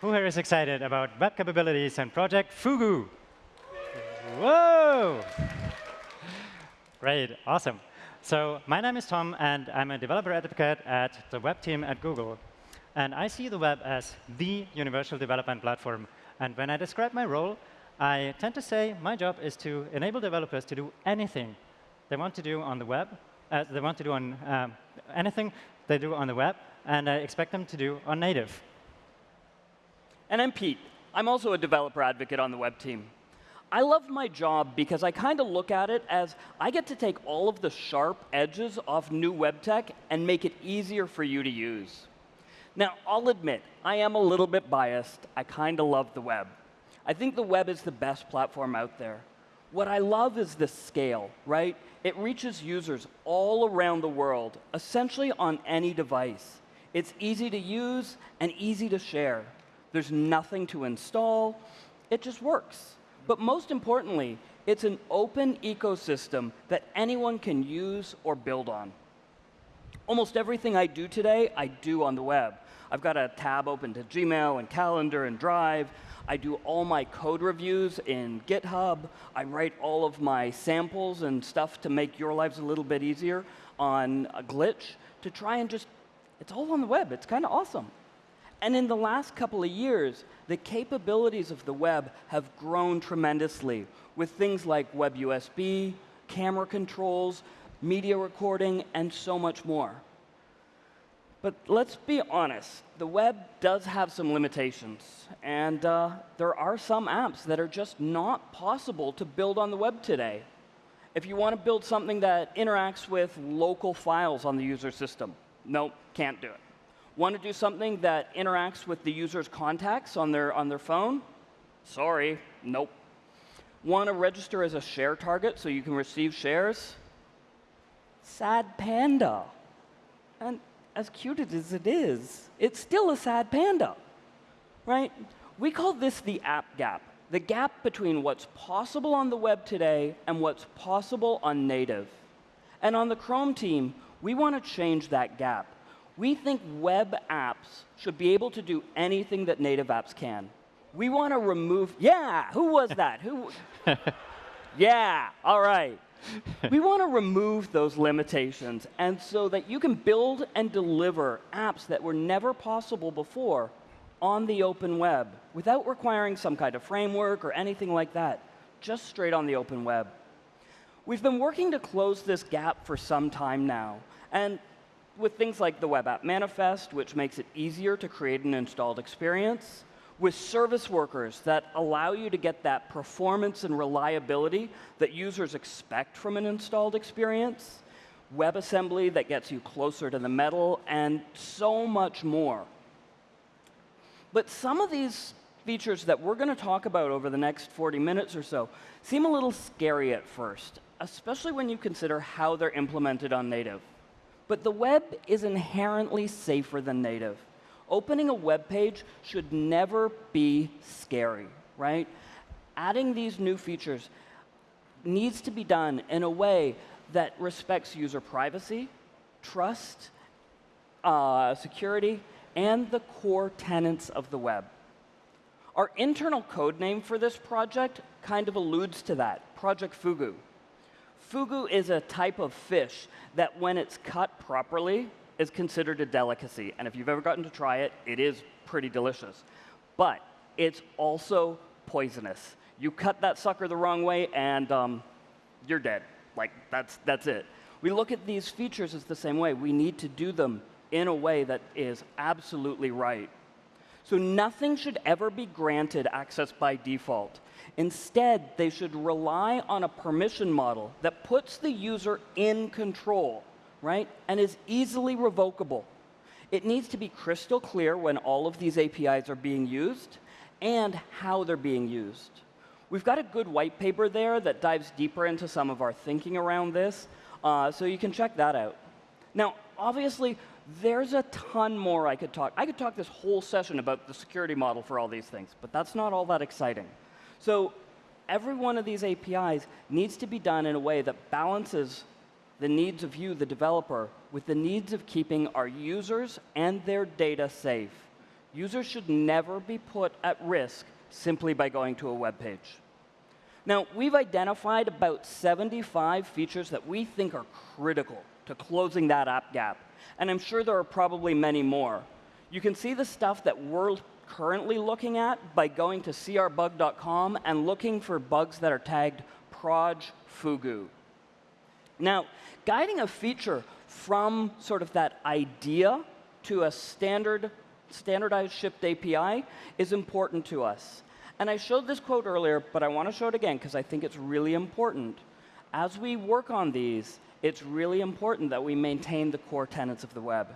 Who here is excited about web capabilities and Project Fugu? Whoa! Great, awesome. So my name is Tom, and I'm a developer advocate at the web team at Google. And I see the web as the universal development platform. And when I describe my role, I tend to say my job is to enable developers to do anything they want to do on the web, uh, they want to do on um, anything they do on the web, and I expect them to do on native. And I'm Pete. I'm also a developer advocate on the web team. I love my job because I kind of look at it as I get to take all of the sharp edges off new web tech and make it easier for you to use. Now, I'll admit, I am a little bit biased. I kind of love the web. I think the web is the best platform out there. What I love is the scale, right? It reaches users all around the world, essentially on any device. It's easy to use and easy to share. There's nothing to install. It just works. But most importantly, it's an open ecosystem that anyone can use or build on. Almost everything I do today, I do on the web. I've got a tab open to Gmail and Calendar and Drive. I do all my code reviews in GitHub. I write all of my samples and stuff to make your lives a little bit easier on a glitch to try and just, it's all on the web. It's kind of awesome. And in the last couple of years, the capabilities of the web have grown tremendously with things like Web USB, camera controls, media recording, and so much more. But let's be honest, the web does have some limitations. And uh, there are some apps that are just not possible to build on the web today. If you want to build something that interacts with local files on the user system, nope, can't do it. Want to do something that interacts with the user's contacts on their, on their phone? Sorry, nope. Want to register as a share target so you can receive shares? Sad panda. And as cute as it is, it's still a sad panda, right? We call this the app gap, the gap between what's possible on the web today and what's possible on native. And on the Chrome team, we want to change that gap. We think web apps should be able to do anything that native apps can. We want to remove, yeah, who was that? who? yeah, all right. we want to remove those limitations and so that you can build and deliver apps that were never possible before on the open web without requiring some kind of framework or anything like that, just straight on the open web. We've been working to close this gap for some time now. And with things like the Web App Manifest, which makes it easier to create an installed experience, with service workers that allow you to get that performance and reliability that users expect from an installed experience, WebAssembly that gets you closer to the metal, and so much more. But some of these features that we're going to talk about over the next 40 minutes or so seem a little scary at first, especially when you consider how they're implemented on native. But the web is inherently safer than native. Opening a web page should never be scary, right? Adding these new features needs to be done in a way that respects user privacy, trust, uh, security, and the core tenets of the web. Our internal code name for this project kind of alludes to that, Project Fugu. Fugu is a type of fish that when it's cut properly is considered a delicacy. And if you've ever gotten to try it, it is pretty delicious. But it's also poisonous. You cut that sucker the wrong way, and um, you're dead. Like, that's, that's it. We look at these features as the same way. We need to do them in a way that is absolutely right. So nothing should ever be granted access by default. Instead, they should rely on a permission model that puts the user in control, right, and is easily revocable. It needs to be crystal clear when all of these APIs are being used and how they're being used. We've got a good white paper there that dives deeper into some of our thinking around this, uh, so you can check that out. Now, obviously, there's a ton more I could talk. I could talk this whole session about the security model for all these things, but that's not all that exciting. So every one of these APIs needs to be done in a way that balances the needs of you, the developer, with the needs of keeping our users and their data safe. Users should never be put at risk simply by going to a web page. Now, we've identified about 75 features that we think are critical to closing that app gap. And I'm sure there are probably many more. You can see the stuff that we're currently looking at by going to crbug.com and looking for bugs that are tagged proj fugu. Now, guiding a feature from sort of that idea to a standard, standardized shipped API is important to us. And I showed this quote earlier, but I want to show it again because I think it's really important. As we work on these, it's really important that we maintain the core tenets of the web.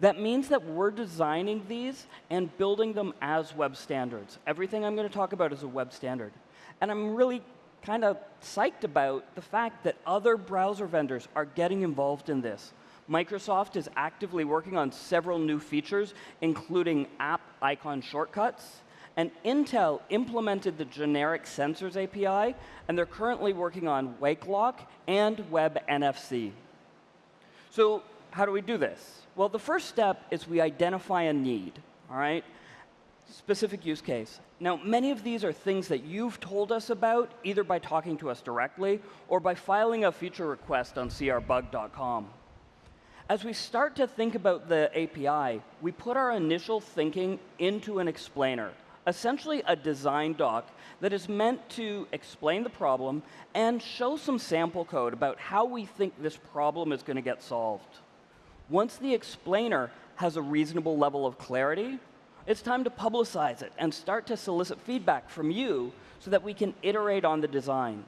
That means that we're designing these and building them as web standards. Everything I'm going to talk about is a web standard. And I'm really kind of psyched about the fact that other browser vendors are getting involved in this. Microsoft is actively working on several new features, including app icon shortcuts. And Intel implemented the generic sensors API, and they're currently working on WakeLock and WebNFC. So how do we do this? Well, the first step is we identify a need, all right? Specific use case. Now, many of these are things that you've told us about, either by talking to us directly or by filing a feature request on crbug.com. As we start to think about the API, we put our initial thinking into an explainer, essentially a design doc that is meant to explain the problem and show some sample code about how we think this problem is going to get solved. Once the explainer has a reasonable level of clarity, it's time to publicize it and start to solicit feedback from you so that we can iterate on the design.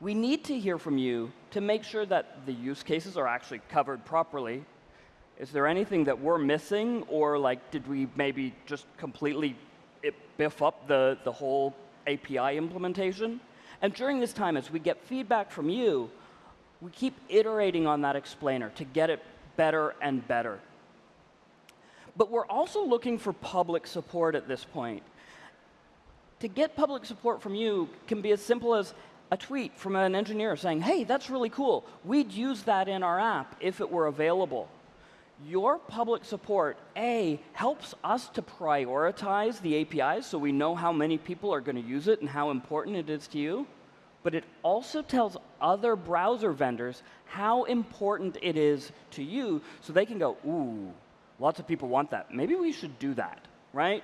We need to hear from you to make sure that the use cases are actually covered properly. Is there anything that we're missing, or like did we maybe just completely biff up the, the whole API implementation? And during this time, as we get feedback from you, we keep iterating on that explainer to get it better and better. But we're also looking for public support at this point. To get public support from you can be as simple as a tweet from an engineer saying, hey, that's really cool. We'd use that in our app if it were available. Your public support, A, helps us to prioritize the APIs so we know how many people are going to use it and how important it is to you but it also tells other browser vendors how important it is to you so they can go, ooh, lots of people want that. Maybe we should do that, right?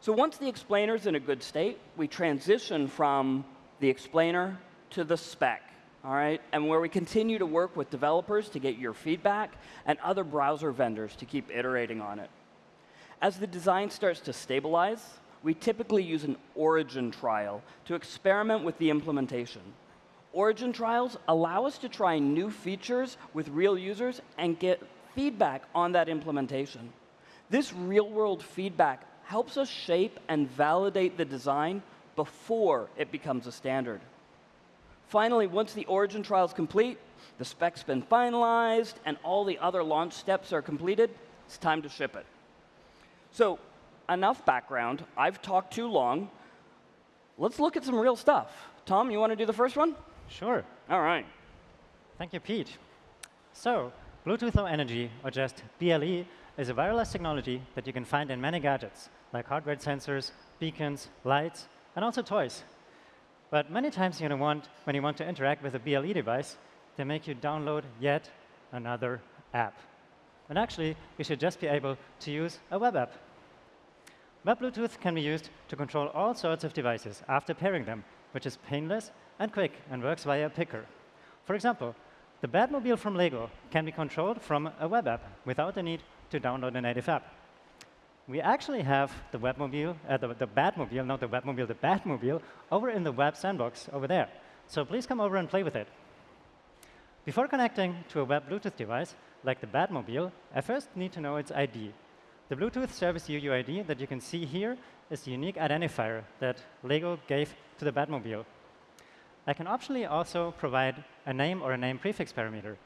So once the explainer is in a good state, we transition from the explainer to the spec, all right? And where we continue to work with developers to get your feedback and other browser vendors to keep iterating on it. As the design starts to stabilize, we typically use an origin trial to experiment with the implementation. Origin trials allow us to try new features with real users and get feedback on that implementation. This real-world feedback helps us shape and validate the design before it becomes a standard. Finally, once the origin trial is complete, the spec's been finalized, and all the other launch steps are completed, it's time to ship it. So enough background. I've talked too long. Let's look at some real stuff. Tom, you want to do the first one? Sure. All right. Thank you, Pete. So, Bluetooth Low Energy, or just BLE, is a wireless technology that you can find in many gadgets, like heart rate sensors, beacons, lights, and also toys. But many times you want, when you want to interact with a BLE device, they make you download yet another app. And actually, you should just be able to use a web app. Web Bluetooth can be used to control all sorts of devices after pairing them, which is painless and quick and works via a picker. For example, the Batmobile from Lego can be controlled from a web app without the need to download a native app. We actually have the Webmobile, uh, the, the Batmobile, not the Webmobile, the Batmobile, over in the web sandbox over there. So please come over and play with it. Before connecting to a web Bluetooth device, like the Batmobile, I first need to know its ID, the Bluetooth service UUID that you can see here is the unique identifier that LEGO gave to the Batmobile. I can optionally also provide a name or a name prefix parameter.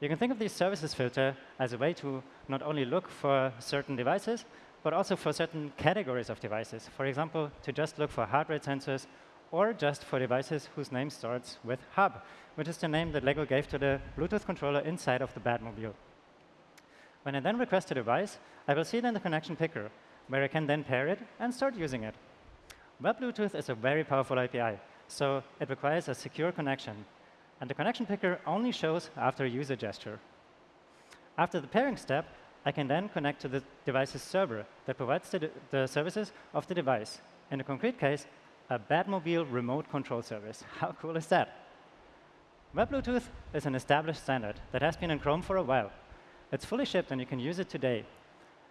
You can think of this services filter as a way to not only look for certain devices, but also for certain categories of devices. For example, to just look for heart rate sensors, or just for devices whose name starts with hub, which is the name that LEGO gave to the Bluetooth controller inside of the Batmobile. When I then request a device, I will see it in the connection picker. where I can then pair it and start using it. Web Bluetooth is a very powerful API, so it requires a secure connection. And the connection picker only shows after a user gesture. After the pairing step, I can then connect to the device's server that provides the, the services of the device. In a concrete case, a Batmobile remote control service. How cool is that? Web Bluetooth is an established standard that has been in Chrome for a while. It's fully shipped, and you can use it today.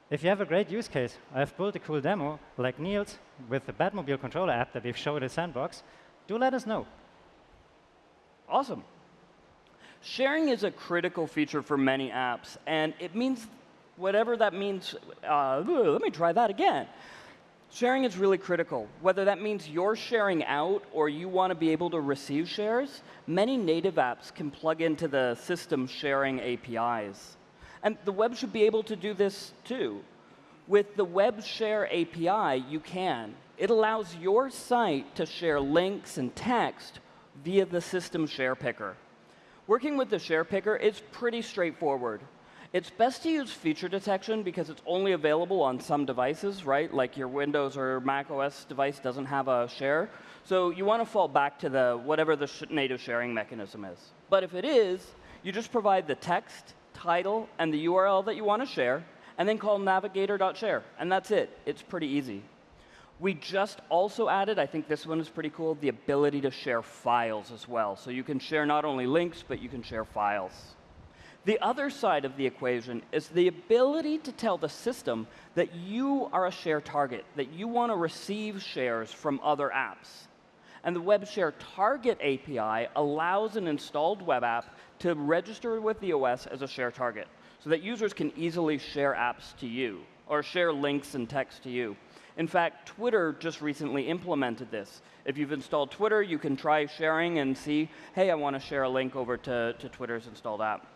If you have a great use case, I've built a cool demo, like Niels with the Batmobile controller app that we've showed at Sandbox, do let us know. Awesome. Sharing is a critical feature for many apps, and it means whatever that means. Uh, let me try that again. Sharing is really critical. Whether that means you're sharing out or you want to be able to receive shares, many native apps can plug into the system sharing APIs. And the web should be able to do this too. With the Web Share API, you can. It allows your site to share links and text via the system share picker. Working with the share picker is pretty straightforward. It's best to use feature detection because it's only available on some devices, right? Like your Windows or Mac OS device doesn't have a share. So you want to fall back to the whatever the sh native sharing mechanism is. But if it is, you just provide the text, title, and the URL that you want to share, and then call navigator.share. And that's it. It's pretty easy. We just also added, I think this one is pretty cool, the ability to share files as well. So you can share not only links, but you can share files. The other side of the equation is the ability to tell the system that you are a share target, that you want to receive shares from other apps. And the Web Share Target API allows an installed web app to register with the OS as a share target so that users can easily share apps to you or share links and text to you. In fact, Twitter just recently implemented this. If you've installed Twitter, you can try sharing and see, hey, I want to share a link over to, to Twitter's installed app.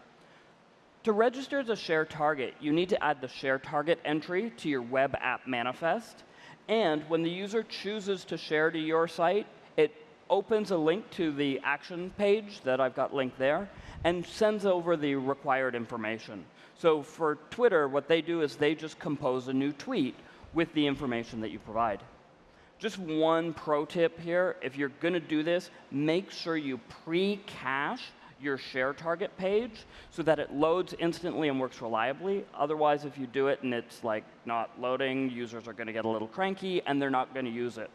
To register as a share target, you need to add the share target entry to your web app manifest. And when the user chooses to share to your site, it opens a link to the action page that I've got linked there and sends over the required information. So for Twitter, what they do is they just compose a new tweet with the information that you provide. Just one pro tip here, if you're going to do this, make sure you pre-cache your share target page so that it loads instantly and works reliably. Otherwise, if you do it and it's like not loading, users are going to get a little cranky and they're not going to use it.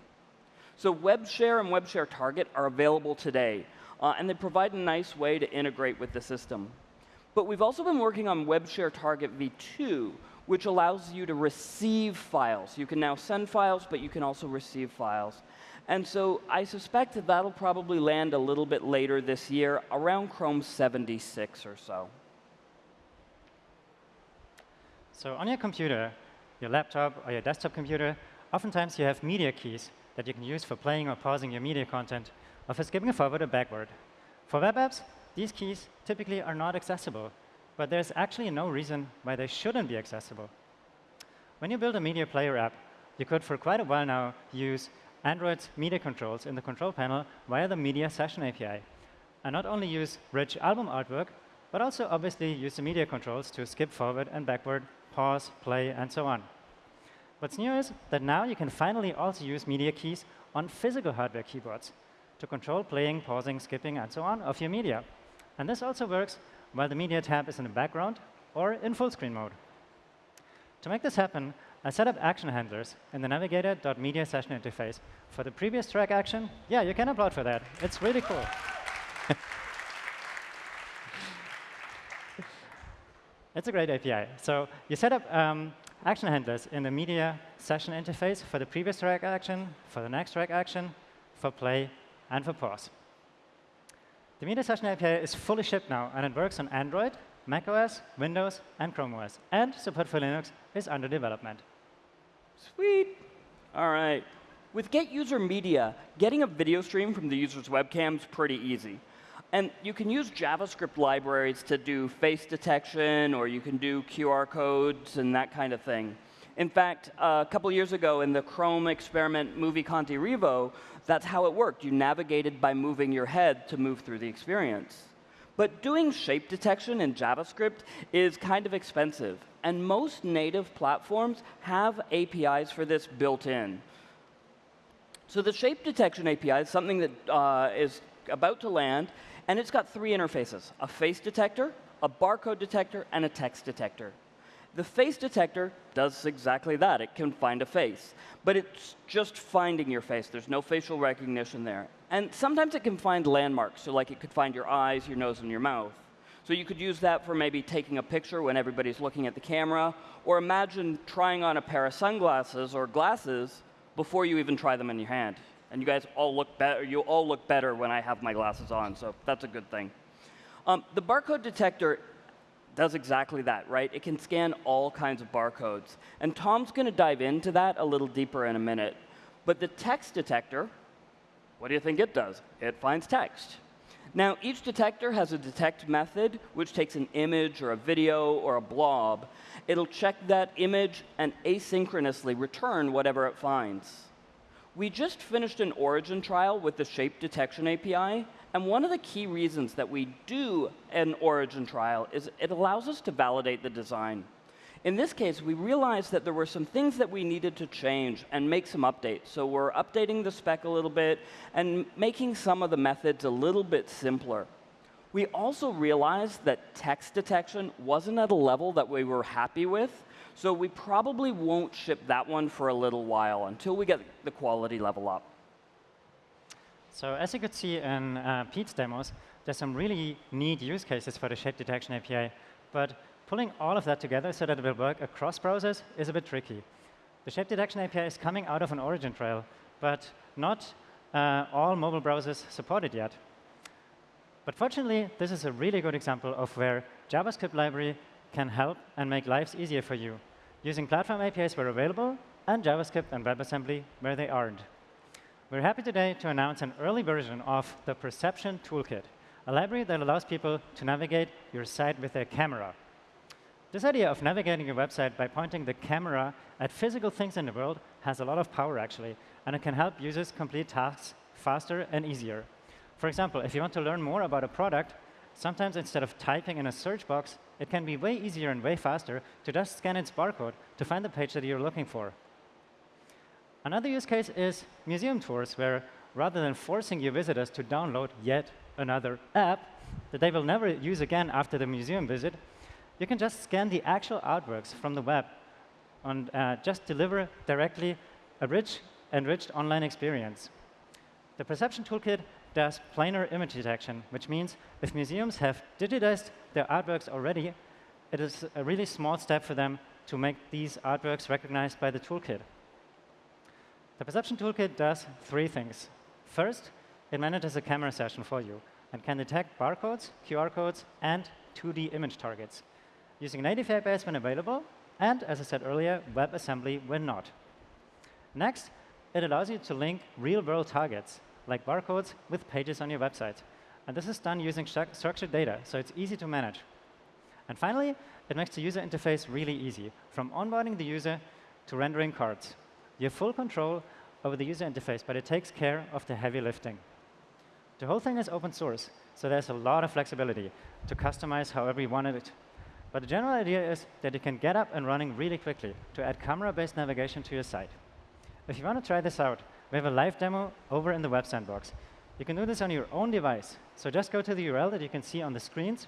So web share and web share Target are available today, uh, and they provide a nice way to integrate with the system. But we've also been working on web share Target v2, which allows you to receive files. You can now send files, but you can also receive files. And so I suspect that that'll probably land a little bit later this year, around Chrome 76 or so. So on your computer, your laptop or your desktop computer, oftentimes you have media keys that you can use for playing or pausing your media content, or for skipping forward or backward. For web apps, these keys typically are not accessible, but there's actually no reason why they shouldn't be accessible. When you build a media player app, you could for quite a while now use Android's media controls in the control panel via the Media Session API. And not only use rich album artwork, but also obviously use the media controls to skip forward and backward, pause, play, and so on. What's new is that now you can finally also use media keys on physical hardware keyboards to control playing, pausing, skipping, and so on of your media. And this also works while the media tab is in the background or in full screen mode. To make this happen, I set up action handlers in the navigator.media session interface. For the previous track action, yeah, you can applaud for that. It's really cool. it's a great API. So you set up um, action handlers in the media session interface for the previous track action, for the next track action, for play, and for pause. The media session API is fully shipped now, and it works on Android, macOS, Windows, and Chrome OS. And support for Linux is under development. Sweet. All right. With Get User Media, getting a video stream from the user's webcam is pretty easy. And you can use JavaScript libraries to do face detection, or you can do QR codes and that kind of thing. In fact, a couple years ago in the Chrome experiment Movi.Kanti.Revo, that's how it worked. You navigated by moving your head to move through the experience. But doing shape detection in JavaScript is kind of expensive. And most native platforms have APIs for this built in. So the shape detection API is something that uh, is about to land, and it's got three interfaces, a face detector, a barcode detector, and a text detector. The face detector does exactly that. It can find a face. But it's just finding your face. There's no facial recognition there. And sometimes it can find landmarks. So like it could find your eyes, your nose, and your mouth. So you could use that for maybe taking a picture when everybody's looking at the camera. Or imagine trying on a pair of sunglasses or glasses before you even try them in your hand. And you guys all look better. You all look better when I have my glasses on. So that's a good thing. Um, the barcode detector does exactly that, right? It can scan all kinds of barcodes. And Tom's going to dive into that a little deeper in a minute. But the text detector, what do you think it does? It finds text. Now, each detector has a detect method, which takes an image or a video or a blob. It'll check that image and asynchronously return whatever it finds. We just finished an origin trial with the shape detection API, and one of the key reasons that we do an origin trial is it allows us to validate the design. In this case, we realized that there were some things that we needed to change and make some updates. So we're updating the spec a little bit and making some of the methods a little bit simpler. We also realized that text detection wasn't at a level that we were happy with, so we probably won't ship that one for a little while until we get the quality level up. So as you could see in uh, Pete's demos, there's some really neat use cases for the shape detection API. But pulling all of that together so that it will work across browsers is a bit tricky. The shape detection API is coming out of an origin trial, but not uh, all mobile browsers support it yet. But fortunately, this is a really good example of where JavaScript library can help and make lives easier for you, using platform APIs where available and JavaScript and WebAssembly where they aren't. We're happy today to announce an early version of the Perception Toolkit, a library that allows people to navigate your site with their camera. This idea of navigating your website by pointing the camera at physical things in the world has a lot of power, actually, and it can help users complete tasks faster and easier. For example, if you want to learn more about a product, sometimes instead of typing in a search box, it can be way easier and way faster to just scan its barcode to find the page that you're looking for. Another use case is museum tours, where rather than forcing your visitors to download yet another app that they will never use again after the museum visit, you can just scan the actual artworks from the web and uh, just deliver directly a rich, enriched online experience. The Perception Toolkit does planar image detection, which means if museums have digitized their artworks already, it is a really small step for them to make these artworks recognized by the toolkit. The Perception Toolkit does three things. First, it manages a camera session for you and can detect barcodes, QR codes, and 2D image targets using native APIs when available, and, as I said earlier, WebAssembly when not. Next, it allows you to link real-world targets, like barcodes, with pages on your website. And this is done using structured data, so it's easy to manage. And finally, it makes the user interface really easy, from onboarding the user to rendering cards. You have full control over the user interface, but it takes care of the heavy lifting. The whole thing is open source, so there's a lot of flexibility to customize however you want it. But the general idea is that you can get up and running really quickly to add camera-based navigation to your site. If you want to try this out, we have a live demo over in the Web Sandbox. You can do this on your own device. So just go to the URL that you can see on the screens.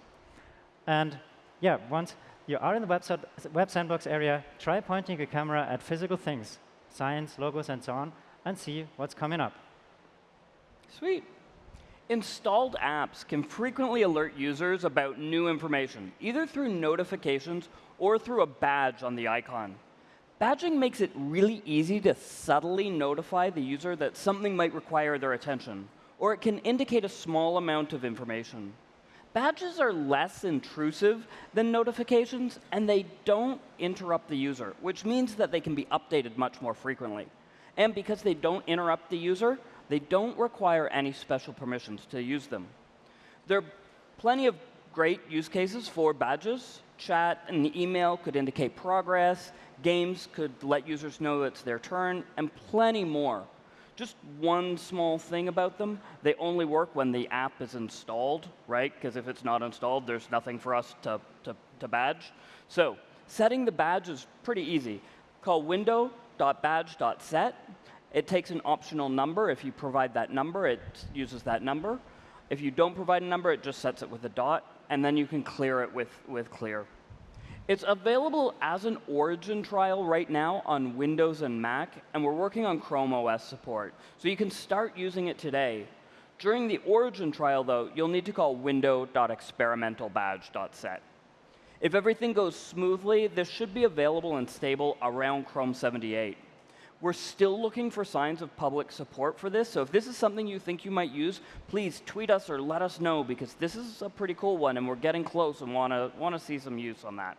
And yeah, once you are in the Web, Web Sandbox area, try pointing your camera at physical things science, logos, and so on, and see what's coming up. Sweet. Installed apps can frequently alert users about new information, either through notifications or through a badge on the icon. Badging makes it really easy to subtly notify the user that something might require their attention, or it can indicate a small amount of information. Badges are less intrusive than notifications, and they don't interrupt the user, which means that they can be updated much more frequently. And because they don't interrupt the user, they don't require any special permissions to use them. There are plenty of great use cases for badges. Chat and email could indicate progress. Games could let users know it's their turn, and plenty more. Just one small thing about them. They only work when the app is installed, right? Because if it's not installed, there's nothing for us to, to, to badge. So setting the badge is pretty easy. Call window.badge.set. It takes an optional number. If you provide that number, it uses that number. If you don't provide a number, it just sets it with a dot, and then you can clear it with, with clear. It's available as an origin trial right now on Windows and Mac, and we're working on Chrome OS support. So you can start using it today. During the origin trial, though, you'll need to call window.experimentalbadge.set. If everything goes smoothly, this should be available and stable around Chrome 78. We're still looking for signs of public support for this, so if this is something you think you might use, please tweet us or let us know, because this is a pretty cool one, and we're getting close and want to want to see some use on that.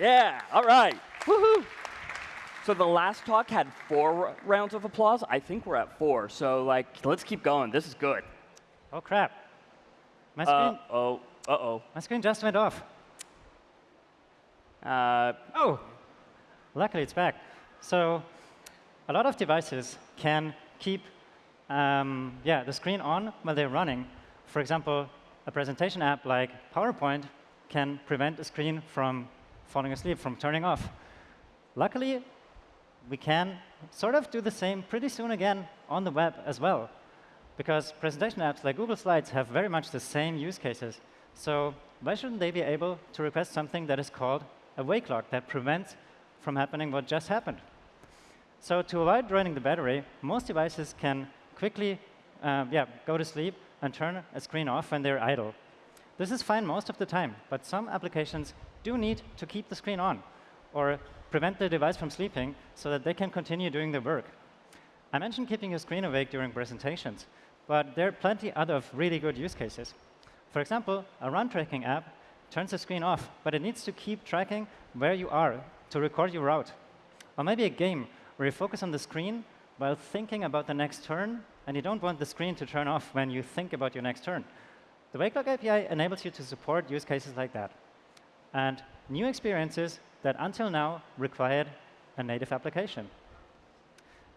Yeah, all right. Woohoo! So the last talk had four rounds of applause. I think we're at four, so like, let's keep going. This is good. Oh crap! My screen. Uh oh. Uh oh. My screen just went off. Uh, Oh, luckily it's back. So a lot of devices can keep um, yeah, the screen on while they're running. For example, a presentation app like PowerPoint can prevent a screen from falling asleep, from turning off. Luckily, we can sort of do the same pretty soon again on the web as well. Because presentation apps like Google Slides have very much the same use cases. So why shouldn't they be able to request something that is called a wake lock that prevents from happening what just happened? So to avoid draining the battery, most devices can quickly uh, yeah, go to sleep and turn a screen off when they're idle. This is fine most of the time, but some applications do need to keep the screen on or prevent the device from sleeping so that they can continue doing their work. I mentioned keeping your screen awake during presentations, but there are plenty other really good use cases. For example, a run tracking app turns the screen off, but it needs to keep tracking where you are to record your route. Or maybe a game where you focus on the screen while thinking about the next turn, and you don't want the screen to turn off when you think about your next turn. The WakeLock API enables you to support use cases like that, and new experiences that until now required a native application.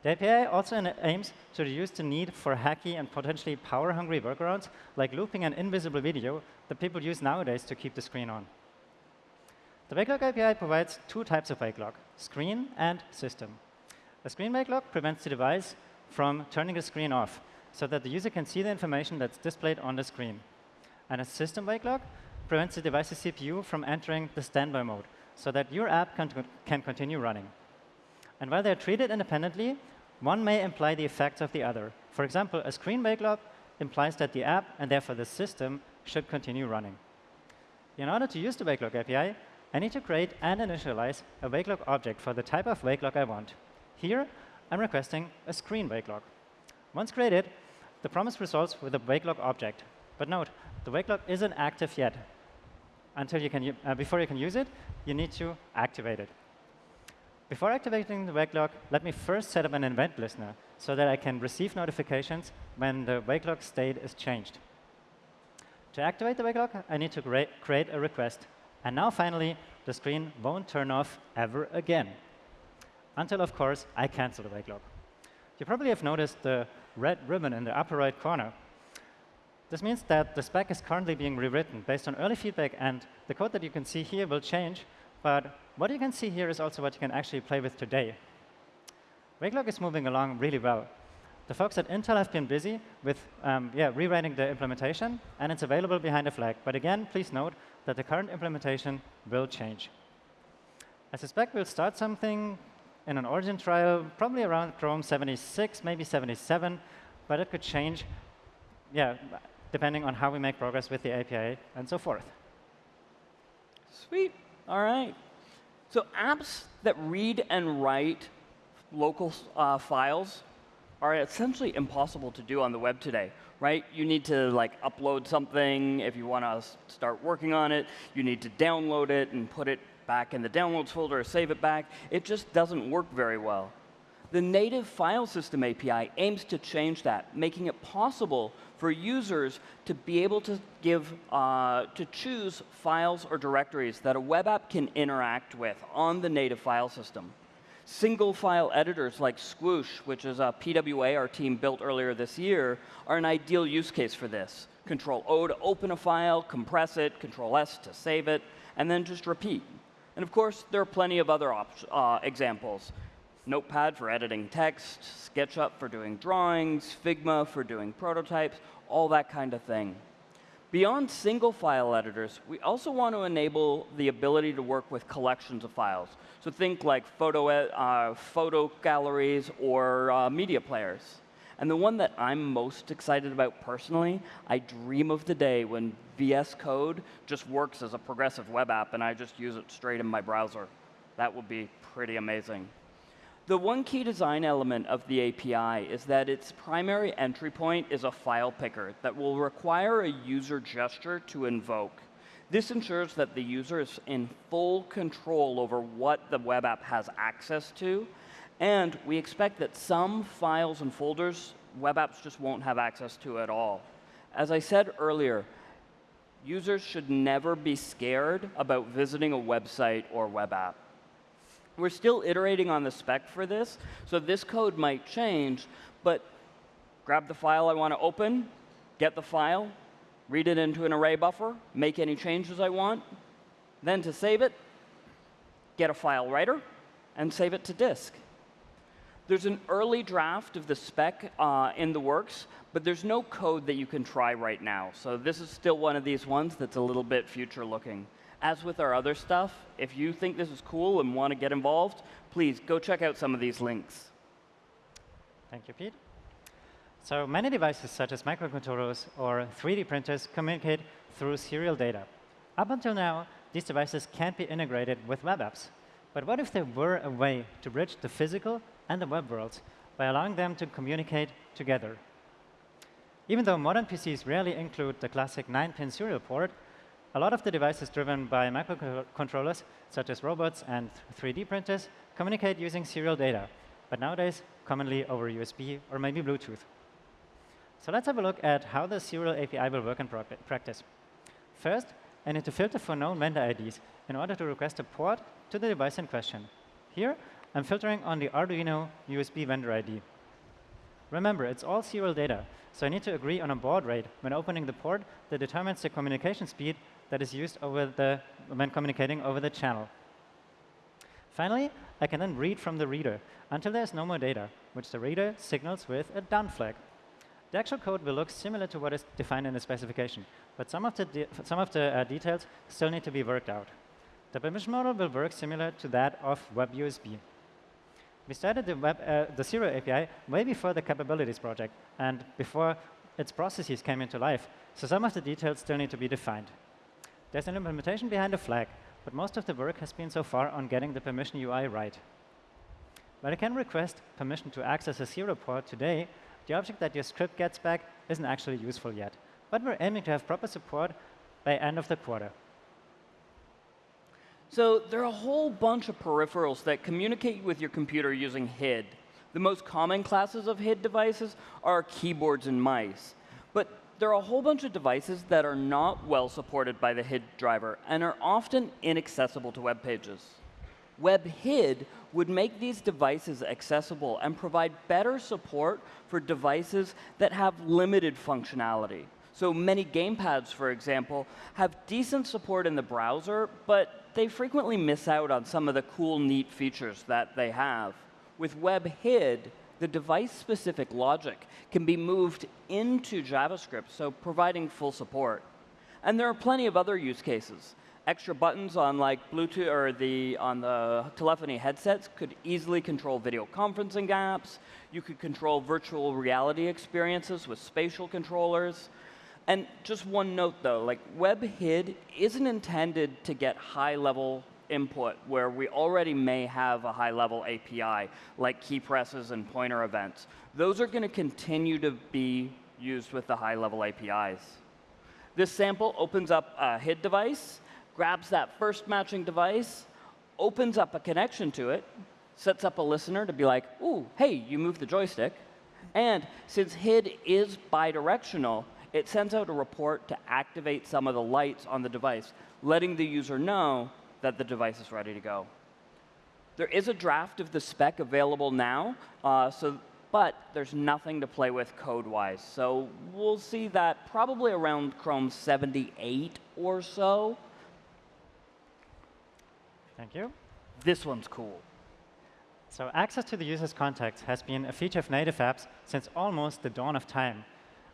The API also aims to reduce the need for hacky and potentially power-hungry workarounds like looping an invisible video that people use nowadays to keep the screen on. The WakeLock API provides two types of WakeLock, screen and system. A screen WakeLock prevents the device from turning the screen off so that the user can see the information that's displayed on the screen. And a system WakeLock prevents the device's CPU from entering the standby mode so that your app can, can continue running. And while they're treated independently, one may imply the effects of the other. For example, a screen wake lock implies that the app, and therefore the system, should continue running. In order to use the WakeLock API, I need to create and initialize a WakeLock object for the type of WakeLock I want. Here, I'm requesting a screen WakeLock. Once created, the promise resolves with a WakeLock object. But note, the WakeLock isn't active yet. Until you can, uh, before you can use it, you need to activate it. Before activating the wake lock, let me first set up an event listener so that I can receive notifications when the wake lock state is changed. To activate the wake lock, I need to create a request. And now finally, the screen won't turn off ever again. Until, of course, I cancel the wake lock. You probably have noticed the red ribbon in the upper right corner. This means that the spec is currently being rewritten based on early feedback, and the code that you can see here will change but what you can see here is also what you can actually play with today. WakeLock is moving along really well. The folks at Intel have been busy with um, yeah, rewriting the implementation, and it's available behind a flag. But again, please note that the current implementation will change. I suspect we'll start something in an origin trial, probably around Chrome 76, maybe 77, but it could change, yeah, depending on how we make progress with the API and so forth. Sweet. All right. So apps that read and write local uh, files are essentially impossible to do on the web today, right? You need to like upload something if you want to start working on it. You need to download it and put it back in the downloads folder or save it back. It just doesn't work very well. The native file system API aims to change that, making it possible for users to be able to give, uh, to choose files or directories that a web app can interact with on the native file system. Single file editors like Squoosh, which is a PWA our team built earlier this year, are an ideal use case for this. Control O to open a file, compress it, Control S to save it, and then just repeat. And of course, there are plenty of other uh, examples. Notepad for editing text, SketchUp for doing drawings, Figma for doing prototypes, all that kind of thing. Beyond single file editors, we also want to enable the ability to work with collections of files. So think like photo, uh, photo galleries or uh, media players. And the one that I'm most excited about personally, I dream of the day when VS Code just works as a progressive web app and I just use it straight in my browser. That would be pretty amazing. The one key design element of the API is that its primary entry point is a file picker that will require a user gesture to invoke. This ensures that the user is in full control over what the web app has access to, and we expect that some files and folders web apps just won't have access to at all. As I said earlier, users should never be scared about visiting a website or web app. We're still iterating on the spec for this, so this code might change, but grab the file I want to open, get the file, read it into an array buffer, make any changes I want, then to save it, get a file writer, and save it to disk. There's an early draft of the spec uh, in the works, but there's no code that you can try right now. So this is still one of these ones that's a little bit future looking as with our other stuff, if you think this is cool and want to get involved, please go check out some of these links. Thank you, Pete. So many devices, such as microcontrollers or 3D printers, communicate through serial data. Up until now, these devices can't be integrated with web apps. But what if there were a way to bridge the physical and the web worlds by allowing them to communicate together? Even though modern PCs rarely include the classic 9-pin serial port, a lot of the devices driven by microcontrollers, such as robots and 3D printers, communicate using serial data, but nowadays commonly over USB or maybe Bluetooth. So let's have a look at how the serial API will work in practice. First, I need to filter for known vendor IDs in order to request a port to the device in question. Here, I'm filtering on the Arduino USB vendor ID. Remember, it's all serial data, so I need to agree on a baud rate when opening the port that determines the communication speed that is used over the, when communicating over the channel. Finally, I can then read from the reader until there's no more data, which the reader signals with a done flag. The actual code will look similar to what is defined in the specification, but some of the, some of the uh, details still need to be worked out. The permission model will work similar to that of WebUSB. We started the, web, uh, the Serial API way before the capabilities project and before its processes came into life, so some of the details still need to be defined. There's an implementation behind a flag, but most of the work has been so far on getting the permission UI right. While I can request permission to access a serial port today, the object that your script gets back isn't actually useful yet. But we're aiming to have proper support by end of the quarter. So there are a whole bunch of peripherals that communicate with your computer using HID. The most common classes of HID devices are keyboards and mice. But there are a whole bunch of devices that are not well supported by the HID driver and are often inaccessible to web pages. WebHID would make these devices accessible and provide better support for devices that have limited functionality. So many gamepads, for example, have decent support in the browser, but they frequently miss out on some of the cool, neat features that they have. With WebHID, the device-specific logic can be moved into JavaScript, so providing full support. And there are plenty of other use cases. Extra buttons on like Bluetooth or the on the telephony headsets could easily control video conferencing apps. You could control virtual reality experiences with spatial controllers. And just one note, though, like WebHID isn't intended to get high-level input where we already may have a high-level API, like key presses and pointer events. Those are going to continue to be used with the high-level APIs. This sample opens up a HID device, grabs that first matching device, opens up a connection to it, sets up a listener to be like, ooh, hey, you moved the joystick. And since HID is bidirectional, it sends out a report to activate some of the lights on the device, letting the user know that the device is ready to go. There is a draft of the spec available now, uh, so, but there's nothing to play with code-wise. So we'll see that probably around Chrome 78 or so. Thank you. This one's cool. So access to the user's contacts has been a feature of native apps since almost the dawn of time.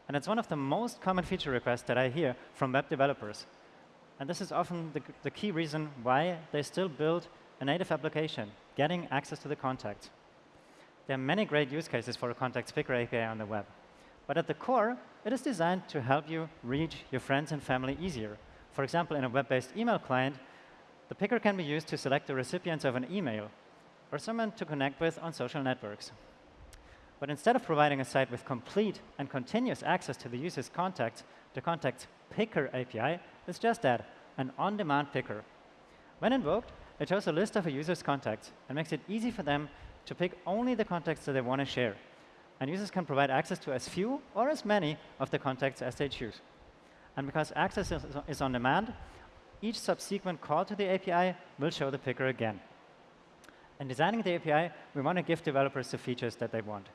And it's one of the most common feature requests that I hear from web developers. And this is often the, the key reason why they still build a native application, getting access to the contacts. There are many great use cases for a contacts picker API on the web. But at the core, it is designed to help you reach your friends and family easier. For example, in a web-based email client, the picker can be used to select the recipients of an email or someone to connect with on social networks. But instead of providing a site with complete and continuous access to the user's contacts, the Contacts Picker API is just that, an on-demand picker. When invoked, it shows a list of a user's contacts and makes it easy for them to pick only the contacts that they want to share. And users can provide access to as few or as many of the contacts as they choose. And because access is on demand, each subsequent call to the API will show the picker again. In designing the API, we want to give developers the features that they want.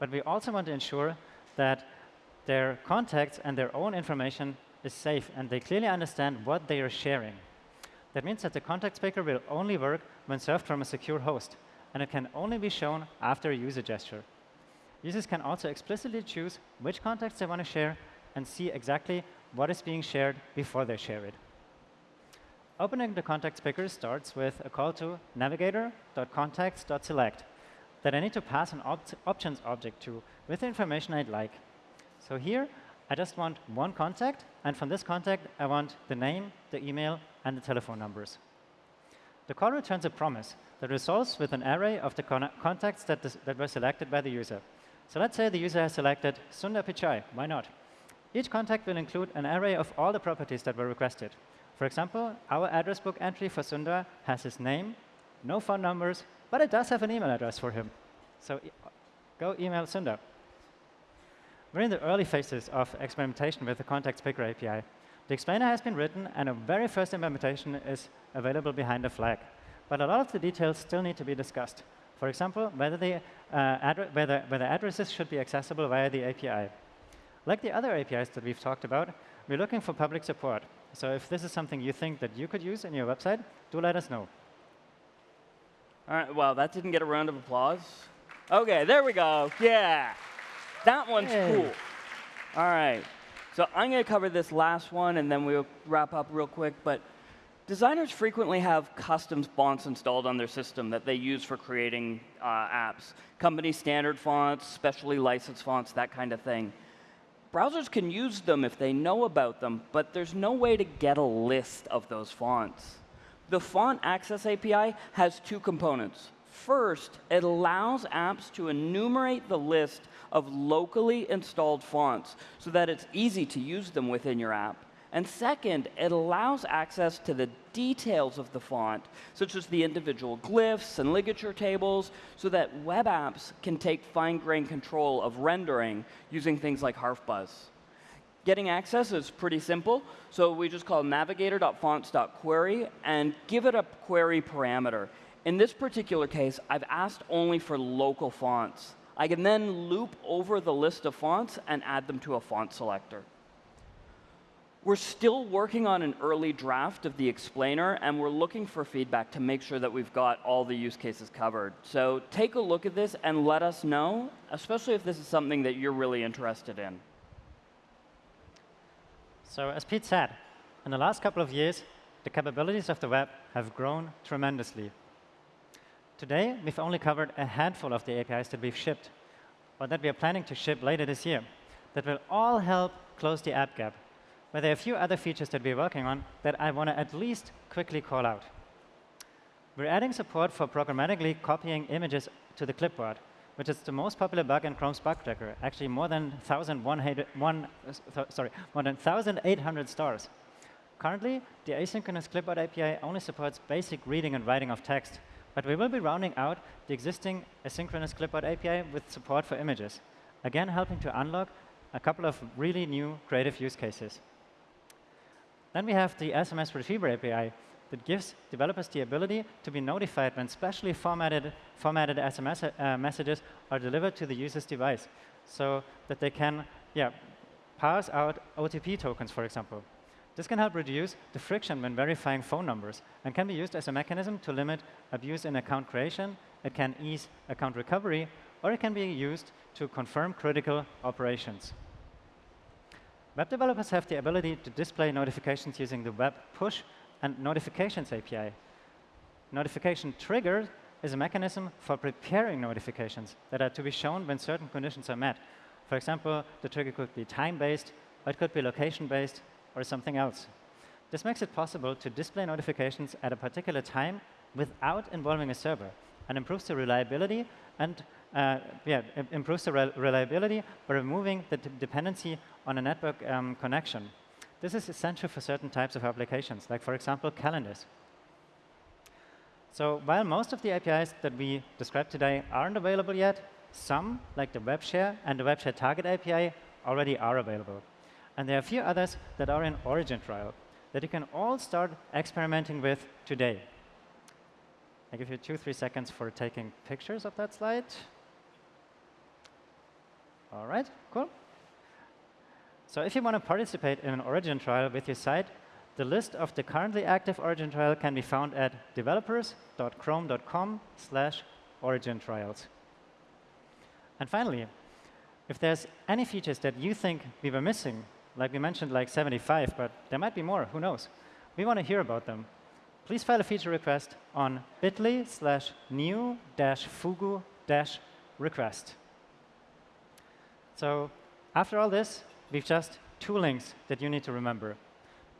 But we also want to ensure that their contacts and their own information is safe and they clearly understand what they are sharing. That means that the contact picker will only work when served from a secure host, and it can only be shown after a user gesture. Users can also explicitly choose which contacts they want to share and see exactly what is being shared before they share it. Opening the contacts picker starts with a call to navigator.contacts.select that I need to pass an op options object to with the information I'd like. So here, I just want one contact, and from this contact, I want the name, the email, and the telephone numbers. The call returns a promise that resolves with an array of the con contacts that, that were selected by the user. So let's say the user has selected Sundar Pichai. Why not? Each contact will include an array of all the properties that were requested. For example, our address book entry for Sundar has his name, no phone numbers, but it does have an email address for him. So go email Sundar. We're in the early phases of experimentation with the Contacts Picker API. The explainer has been written, and a very first implementation is available behind a flag. But a lot of the details still need to be discussed. For example, whether, the, uh, whether, whether addresses should be accessible via the API. Like the other APIs that we've talked about, we're looking for public support. So if this is something you think that you could use in your website, do let us know. All right, well, that didn't get a round of applause. OK, there we go. Yeah. That one's hey. cool. All right. So I'm going to cover this last one, and then we'll wrap up real quick. But designers frequently have custom fonts installed on their system that they use for creating uh, apps. Company standard fonts, specially licensed fonts, that kind of thing. Browsers can use them if they know about them, but there's no way to get a list of those fonts. The Font Access API has two components. First, it allows apps to enumerate the list of locally installed fonts so that it's easy to use them within your app. And second, it allows access to the details of the font, such as the individual glyphs and ligature tables, so that web apps can take fine-grained control of rendering using things like Harfbuzz. Getting access is pretty simple. So we just call navigator.fonts.query and give it a query parameter. In this particular case, I've asked only for local fonts. I can then loop over the list of fonts and add them to a font selector. We're still working on an early draft of the explainer, and we're looking for feedback to make sure that we've got all the use cases covered. So take a look at this and let us know, especially if this is something that you're really interested in. So as Pete said, in the last couple of years, the capabilities of the web have grown tremendously. Today, we've only covered a handful of the APIs that we've shipped, or that we are planning to ship later this year, that will all help close the app gap. But there are a few other features that we're working on that I want to at least quickly call out. We're adding support for programmatically copying images to the clipboard, which is the most popular bug in Chrome's bug tracker, actually more than 1,800 stars. Currently, the asynchronous clipboard API only supports basic reading and writing of text, but we will be rounding out the existing asynchronous clipboard API with support for images, again helping to unlock a couple of really new creative use cases. Then we have the SMS Retriever API that gives developers the ability to be notified when specially formatted, formatted SMS uh, messages are delivered to the user's device so that they can yeah, pass out OTP tokens, for example. This can help reduce the friction when verifying phone numbers and can be used as a mechanism to limit abuse in account creation. It can ease account recovery, or it can be used to confirm critical operations. Web developers have the ability to display notifications using the Web Push and Notifications API. Notification trigger is a mechanism for preparing notifications that are to be shown when certain conditions are met. For example, the trigger could be time-based, or it could be location-based, or something else. This makes it possible to display notifications at a particular time without involving a server and improves the reliability and uh, yeah, improves the re reliability by removing the dependency on a network um, connection. This is essential for certain types of applications, like, for example, calendars. So while most of the APIs that we described today aren't available yet, some, like the WebShare and the WebShare Target API, already are available. And there are a few others that are in origin trial that you can all start experimenting with today. I give you two, three seconds for taking pictures of that slide. All right, cool. So if you want to participate in an origin trial with your site, the list of the currently active origin trial can be found at developers.chrome.com slash origin trials. And finally, if there's any features that you think we were missing like we mentioned, like 75, but there might be more. Who knows? We want to hear about them. Please file a feature request on bit.ly slash new dash fugu dash request. So after all this, we've just two links that you need to remember.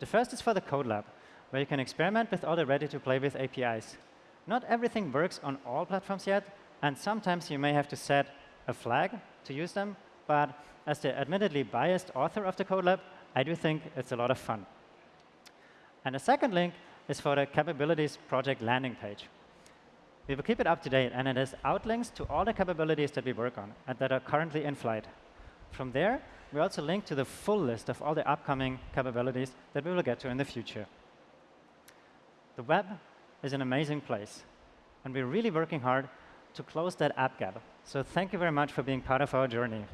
The first is for the Code Lab, where you can experiment with all the ready-to-play-with APIs. Not everything works on all platforms yet, and sometimes you may have to set a flag to use them, but as the admittedly biased author of the Code Lab, I do think it's a lot of fun. And the second link is for the capabilities project landing page. We will keep it up to date, and it has outlinks to all the capabilities that we work on and that are currently in flight. From there, we also link to the full list of all the upcoming capabilities that we will get to in the future. The web is an amazing place, and we're really working hard to close that app gap. So thank you very much for being part of our journey.